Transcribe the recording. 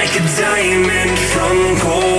like a diamond from gold.